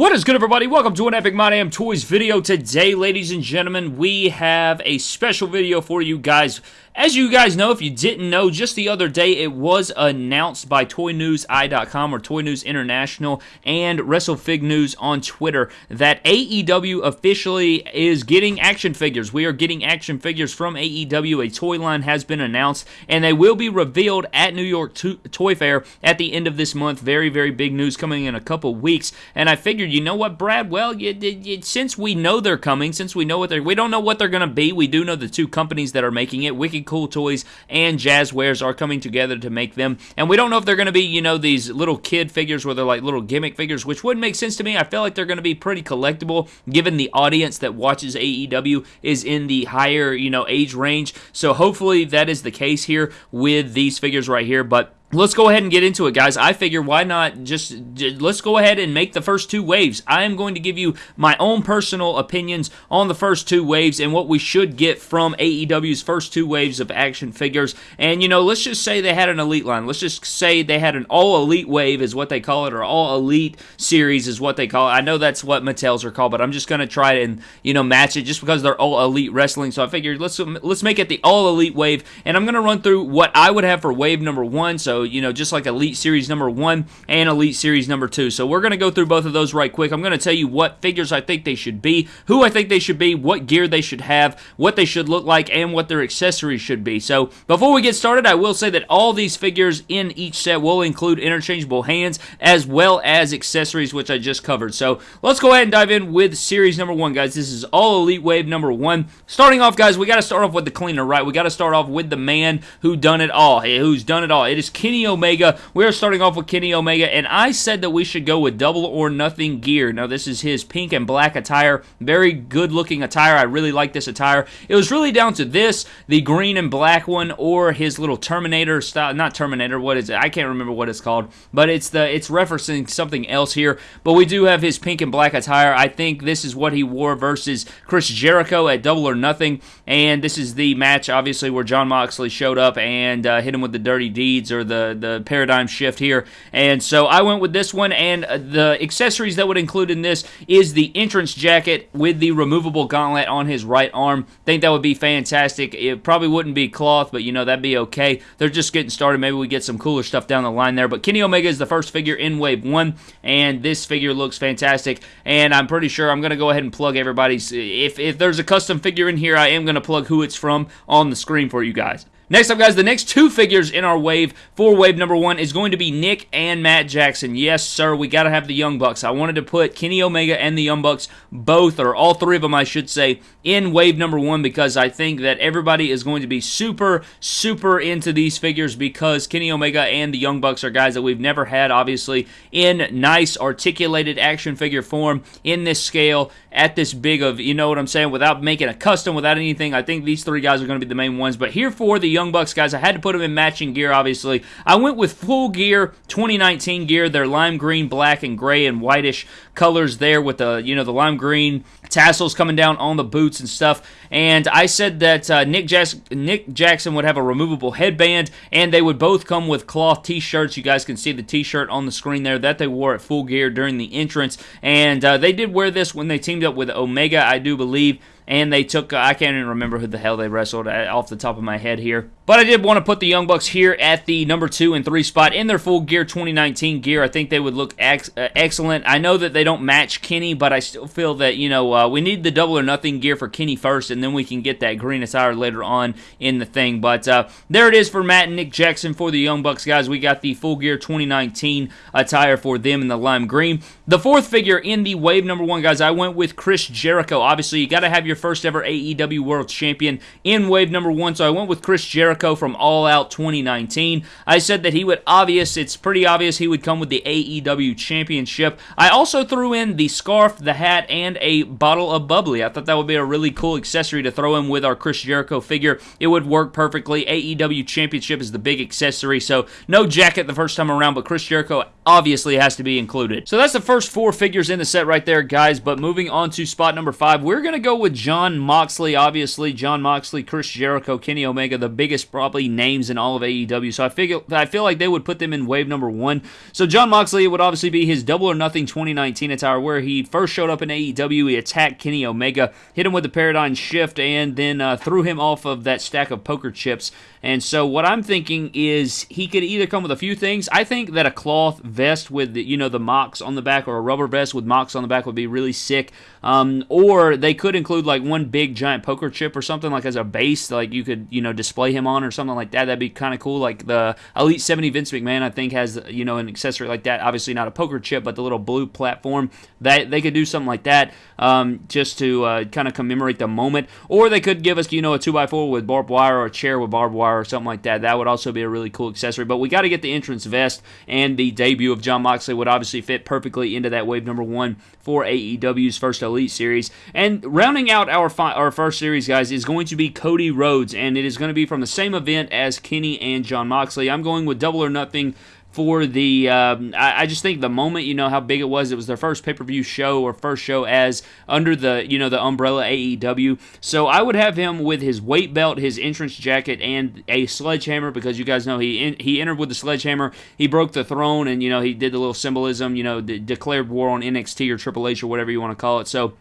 What is good, everybody? Welcome to an Epic My Damn Toys video. Today, ladies and gentlemen, we have a special video for you guys. As you guys know, if you didn't know, just the other day it was announced by ToyNewsI.com or Toy News International and WrestleFig News on Twitter that AEW officially is getting action figures. We are getting action figures from AEW. A toy line has been announced, and they will be revealed at New York Toy Fair at the end of this month. Very, very big news coming in a couple weeks. And I figured, you know what, Brad? Well, you, you, since we know they're coming, since we know what they're, we don't know what they're going to be. We do know the two companies that are making it, Cool Toys and Jazwares are coming together to make them. And we don't know if they're going to be, you know, these little kid figures where they're like little gimmick figures, which wouldn't make sense to me. I feel like they're going to be pretty collectible given the audience that watches AEW is in the higher, you know, age range. So hopefully that is the case here with these figures right here. But Let's go ahead and get into it, guys. I figure why not just, let's go ahead and make the first two waves. I am going to give you my own personal opinions on the first two waves and what we should get from AEW's first two waves of action figures. And, you know, let's just say they had an elite line. Let's just say they had an all elite wave, is what they call it, or all elite series, is what they call it. I know that's what Mattel's are called, but I'm just going to try and, you know, match it just because they're all elite wrestling. So I figured let's, let's make it the all elite wave. And I'm going to run through what I would have for wave number one. So, you know, just like Elite Series number one and Elite Series number two. So we're going to go through both of those right quick. I'm going to tell you what figures I think they should be, who I think they should be, what gear they should have, what they should look like, and what their accessories should be. So before we get started, I will say that all these figures in each set will include interchangeable hands as well as accessories, which I just covered. So let's go ahead and dive in with Series number one, guys. This is all Elite Wave number one. Starting off, guys, we got to start off with the cleaner, right? We got to start off with the man who done it all, Hey, who's done it all. It is Kenny Omega Omega. We're starting off with Kenny Omega, and I said that we should go with double or nothing gear. Now, this is his pink and black attire. Very good looking attire. I really like this attire. It was really down to this, the green and black one, or his little Terminator style. Not Terminator, what is it? I can't remember what it's called, but it's the it's referencing something else here. But we do have his pink and black attire. I think this is what he wore versus Chris Jericho at Double or Nothing, and this is the match, obviously, where Jon Moxley showed up and uh, hit him with the dirty deeds or the the paradigm shift here. And so I went with this one, and uh, the accessories that would include in this is the entrance jacket with the removable gauntlet on his right arm. Think that would be fantastic. It probably wouldn't be cloth, but you know, that'd be okay. They're just getting started. Maybe we get some cooler stuff down the line there. But Kenny Omega is the first figure in Wave 1, and this figure looks fantastic. And I'm pretty sure I'm going to go ahead and plug everybody's. If, if there's a custom figure in here, I am going to plug who it's from on the screen for you guys. Next up, guys, the next two figures in our wave for wave number one is going to be Nick and Matt Jackson. Yes, sir, we got to have the Young Bucks. I wanted to put Kenny Omega and the Young Bucks, both, or all three of them, I should say, in wave number one because I think that everybody is going to be super, super into these figures because Kenny Omega and the Young Bucks are guys that we've never had, obviously, in nice, articulated action figure form in this scale at this big of, you know what I'm saying, without making a custom, without anything. I think these three guys are going to be the main ones. But here for the Young Bucks guys, I had to put them in matching gear, obviously. I went with full gear 2019 gear. They're lime green, black, and gray and whitish colors there with the, you know, the lime green tassels coming down on the boots and stuff. And I said that uh, Nick, Nick Jackson would have a removable headband, and they would both come with cloth t-shirts. You guys can see the t-shirt on the screen there that they wore at full gear during the entrance. And uh, they did wear this when they teamed up with Omega, I do believe and they took, uh, I can't even remember who the hell they wrestled off the top of my head here. But I did want to put the Young Bucks here at the number two and three spot in their full gear 2019 gear. I think they would look ex uh, excellent. I know that they don't match Kenny, but I still feel that, you know, uh, we need the double or nothing gear for Kenny first, and then we can get that green attire later on in the thing. But uh, there it is for Matt and Nick Jackson for the Young Bucks, guys. We got the full gear 2019 attire for them in the lime green. The fourth figure in the wave number one, guys, I went with Chris Jericho. Obviously, you got to have your first ever AEW World Champion in wave number one, so I went with Chris Jericho from All Out 2019. I said that he would obvious, it's pretty obvious he would come with the AEW Championship. I also threw in the scarf, the hat, and a bottle of bubbly. I thought that would be a really cool accessory to throw in with our Chris Jericho figure. It would work perfectly. AEW Championship is the big accessory, so no jacket the first time around, but Chris Jericho obviously has to be included. So that's the first four figures in the set right there, guys. But moving on to spot number five, we're going to go with Jon Moxley. Obviously, Jon Moxley, Chris Jericho, Kenny Omega, the biggest probably names in all of AEW. So I figure I feel like they would put them in wave number one. So Jon Moxley it would obviously be his Double or Nothing 2019 attire, where he first showed up in AEW. He attacked Kenny Omega, hit him with the paradigm shift, and then uh, threw him off of that stack of poker chips. And so what I'm thinking is he could either come with a few things. I think that a cloth vest with the, you know the Mox on the back or a rubber vest with Mox on the back would be really sick. Um, or they could include like one big giant poker chip or something like as a base, like you could you know display him on or something like that. That'd be kind of cool. Like the Elite 70 Vince McMahon, I think has you know an accessory like that. Obviously not a poker chip, but the little blue platform that they could do something like that um, just to uh, kind of commemorate the moment. Or they could give us you know a two x four with barbed wire or a chair with barbed wire or something like that. That would also be a really cool accessory. But we got to get the entrance vest and the debut of Jon Moxley would obviously fit perfectly into that wave number one for AEW's first Elite series. And rounding out our fi- our first series, guys, is going to be Cody Rhodes, and it is going to be from the same event as Kenny and Jon Moxley. I'm going with Double or Nothing for the um, I, I, just think the moment you know how big it was it was their first pay-per-view show or first show as under the you know the umbrella AEW so I would have him with his weight belt his entrance jacket and a sledgehammer because you guys know he in, he entered with the sledgehammer. He broke the throne and you know he did the little symbolism you know de- declared war on NXT or Triple H or whatever you want to call it. So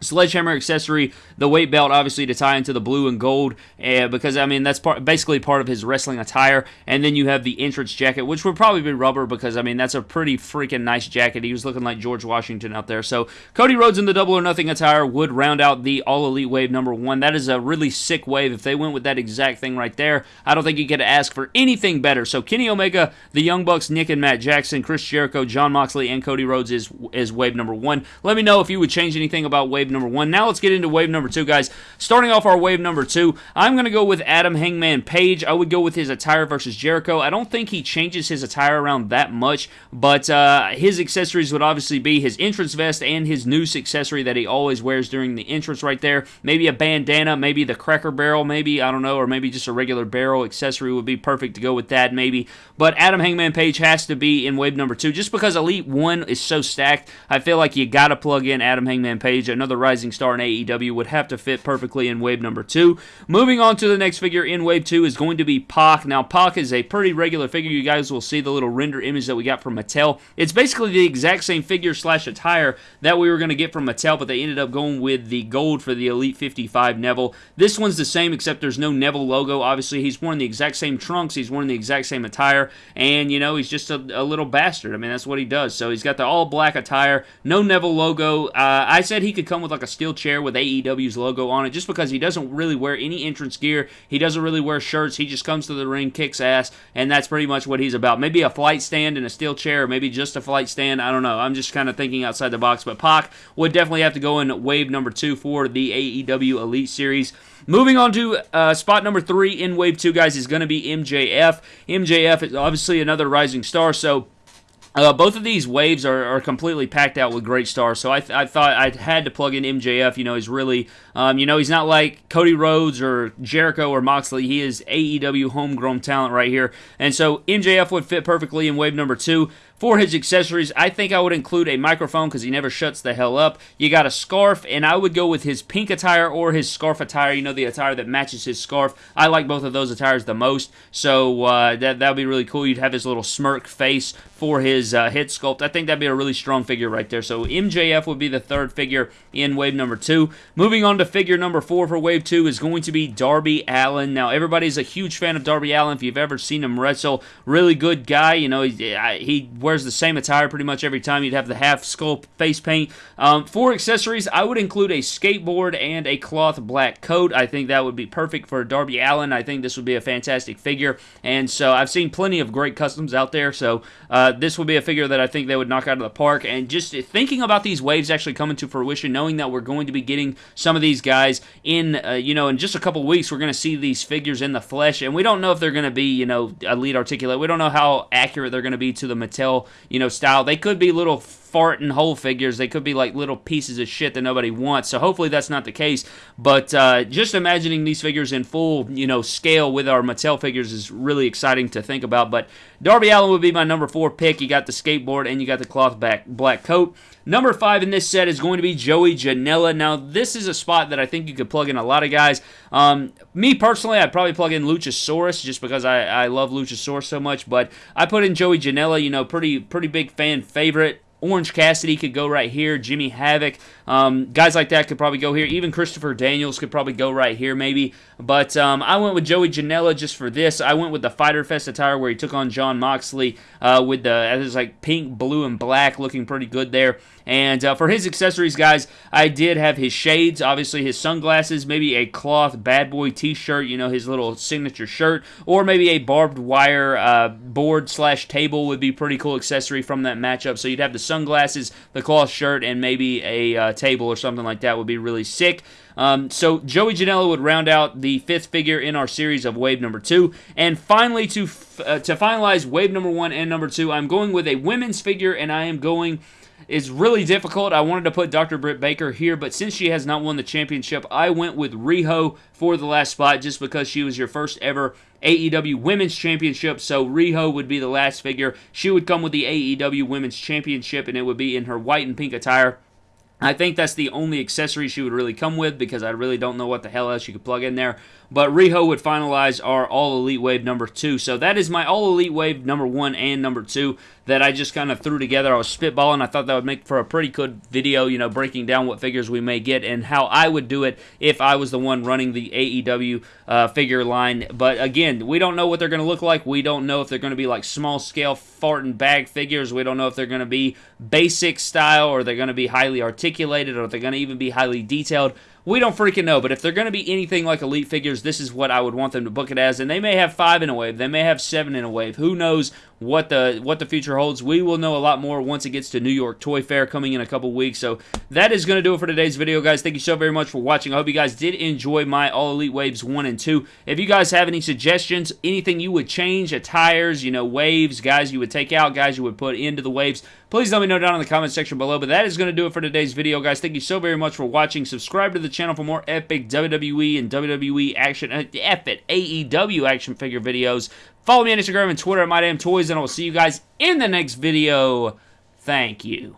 Sledgehammer accessory, the weight belt, obviously to tie into the blue and gold, uh, because I mean that's part, basically part of his wrestling attire. And then you have the entrance jacket, which would probably be rubber, because I mean that's a pretty freaking nice jacket. He was looking like George Washington out there. So Cody Rhodes in the double or nothing attire would round out the All Elite Wave number one. That is a really sick wave. If they went with that exact thing right there, I don't think you could ask for anything better. So Kenny Omega, the Young Bucks, Nick and Matt Jackson, Chris Jericho, Jon Moxley, and Cody Rhodes is is wave number one. Let me know if you would change anything about wave wave number one. Now let's get into wave number two, guys. Starting off our wave number two, I'm going to go with Adam Hangman Page. I would go with his attire versus Jericho. I don't think he changes his attire around that much, but uh, his accessories would obviously be his entrance vest and his noose accessory that he always wears during the entrance right there. Maybe a bandana, maybe the cracker barrel, maybe, I don't know, or maybe just a regular barrel accessory would be perfect to go with that, maybe. But Adam Hangman Page has to be in wave number two just because Elite 1 is so stacked. I feel like you got to plug in Adam Hangman Page. Another rising star in AEW would have to fit perfectly in wave number two. Moving on to the next figure in wave two is going to be Pac. Now, Pac is a pretty regular figure. You guys will see the little render image that we got from Mattel. It's basically the exact same figure slash attire that we were going to get from Mattel, but they ended up going with the gold for the Elite 55 Neville. This one's the same, except there's no Neville logo. Obviously, he's wearing the exact same trunks. He's wearing the exact same attire, and, you know, he's just a, a little bastard. I mean, that's what he does. So he's got the all black attire, no Neville logo. Uh, I said he could come with like a steel chair with AEW's logo on it just because he doesn't really wear any entrance gear. He doesn't really wear shirts. He just comes to the ring, kicks ass, and that's pretty much what he's about. Maybe a flight stand and a steel chair, or maybe just a flight stand. I don't know. I'm just kind of thinking outside the box. But Pac would definitely have to go in wave number two for the AEW Elite Series. Moving on to uh, spot number three in Wave 2, guys, is going to be MJF. MJF is obviously another rising star, so uh, both of these waves are, are, completely packed out with great stars, so I, th- I, thought I had to plug in MJF. You know, he's really, um, you know, he's not like Cody Rhodes or Jericho or Moxley. He is AEW homegrown talent right here, and so MJF would fit perfectly in wave number two. For his accessories, I think I would include a microphone because he never shuts the hell up. You got a scarf, and I would go with his pink attire or his scarf attire. You know, the attire that matches his scarf. I like both of those attires the most, so uh, that that would be really cool. You'd have his little smirk face for his uh, head sculpt. I think that'd be a really strong figure right there. So MJF would be the third figure in wave number two. Moving on to figure number four for wave two is going to be Darby Allin. Now, everybody's a huge fan of Darby Allin If you've ever seen him wrestle, really good guy. You know, he, he wears the same attire pretty much every time. You'd have the half skull face paint. Um, for accessories, I would include a skateboard and a cloth black coat. I think that would be perfect for Darby Allin. I think this would be a fantastic figure. And so I've seen plenty of great customs out there. So uh, this would be a figure that I think they would knock out of the park. And just thinking about these waves actually coming to fruition, knowing that we're going to be getting some of these guys in, uh, you know, in just a couple weeks, we're going to see these figures in the flesh. And we don't know if they're going to be, you know, elite articulate. We don't know how accurate they're going to be to the Mattel you know, style. They could be little farting whole figures. They could be like little pieces of shit that nobody wants. So hopefully that's not the case. But uh, just imagining these figures in full, you know, scale with our Mattel figures is really exciting to think about. But Darby Allin would be my number four pick. You got the skateboard and you got the cloth back black coat. Number five in this set is going to be Joey Janela. Now, this is a spot that I think you could plug in a lot of guys. Um, me personally, I'd probably plug in Luchasaurus just because I, I love Luchasaurus so much. But I put in Joey Janela, you know, pretty pretty big fan favorite. Orange Cassidy could go right here. Jimmy Havoc. Um, guys like that could probably go here. Even Christopher Daniels could probably go right here, maybe. But um, I went with Joey Janela just for this. I went with the Fyter Fest attire where he took on Jon Moxley uh, with the it was like pink, blue, and black, looking pretty good there. And uh, for his accessories, guys, I did have his shades, obviously his sunglasses, maybe a cloth bad boy t-shirt, you know, his little signature shirt, or maybe a barbed wire uh, board slash table would be pretty cool accessory from that matchup. So you'd have the sunglasses, the cloth shirt, and maybe a uh, table or something like that would be really sick. Um, so Joey Janela would round out the fifth figure in our series of wave number two. And finally, to uh, to finalize wave number one and number two, I'm going with a women's figure, and I am going is really difficult. I wanted to put Dr. Britt Baker here, but since she has not won the championship, I went with Riho for the last spot just because she was your first ever AEW Women's Championship. So Riho would be the last figure. She would come with the AEW Women's Championship, and it would be in her white and pink attire. I think that's the only accessory she would really come with because I really don't know what the hell else you could plug in there. But Riho would finalize our All Elite Wave number two. So that is my All Elite Wave number one and number two that I just kind of threw together. I was spitballing. I thought that would make for a pretty good video, you know, breaking down what figures we may get and how I would do it if I was the one running the AEW uh, figure line. But again, we don't know what they're going to look like. We don't know if they're going to be like small scale fart and bag figures. We don't know if they're going to be basic style or they're going to be highly articulated or they're going to even be highly detailed. We don't freaking know, but if they're going to be anything like Elite figures, this is what I would want them to book it as. And they may have five in a wave, they may have seven in a wave. Who knows what the what the future holds? We will know a lot more once it gets to New York Toy Fair coming in a couple weeks. So that is going to do it for today's video, guys. Thank you so very much for watching. I hope you guys did enjoy my All Elite Waves 1 and 2. If you guys have any suggestions, anything you would change, attires, you know, waves, guys you would take out, guys you would put into the waves, please let me know down in the comment section below. But that is going to do it for today's video, guys. Thank you so very much for watching. Subscribe to the channel for more epic WWE and WWE action, uh, epic AEW action figure videos. Follow me on Instagram and Twitter at MyDamnToys, and I will see you guys in the next video. Thank you.